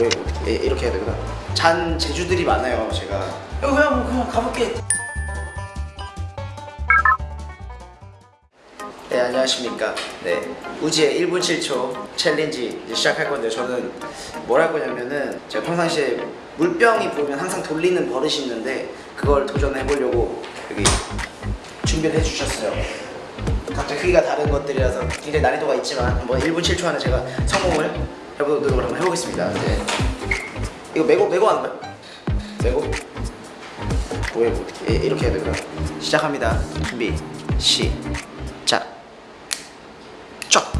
왜 어떻게 이렇게 해야 되구나. 잔 재주들이 많아요 제가. 이거 그냥 뭐 그냥 가볼게. 네 안녕하십니까. 네 우지의 1분 7초 챌린지 시작할 건데 저는 뭘 할 거냐면은 제가 평상시에 물병이 보이면 항상 돌리는 버릇이 있는데 그걸 도전해 보려고 여기 준비를 해주셨어요. 각자 크기가 다른 것들이라서 굉장히 난이도가 있지만 뭐 1분 7초 안에 제가 성공을 해보도록 한번 해보겠습니다 네. 이거 메고 메고 하는 거야? 메고 뭐해 뭐 어떻게 이렇게 해야 되구나 시작합니다 준비 시작 쫙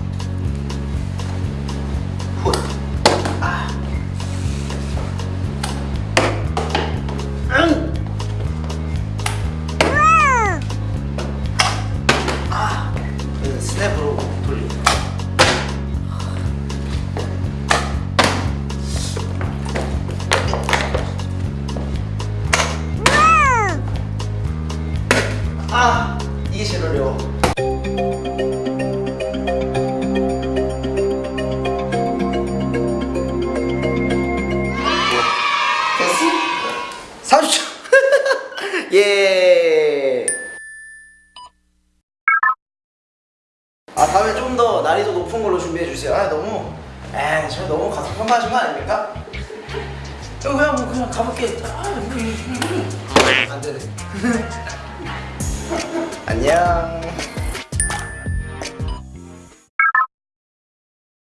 훗. 아. 응. 아. 그 스냅으로 돌리고 아 이게 제일 어려워 됐어? 30초 예. 아 다음에 좀 더 난이도 높은 걸로 준비해 주세요. 아 너무 에이 저 너무 가서 평가하신 거 아닙니까? 그냥 뭐 그냥 가볼게. 아, 안 되네. 안녕.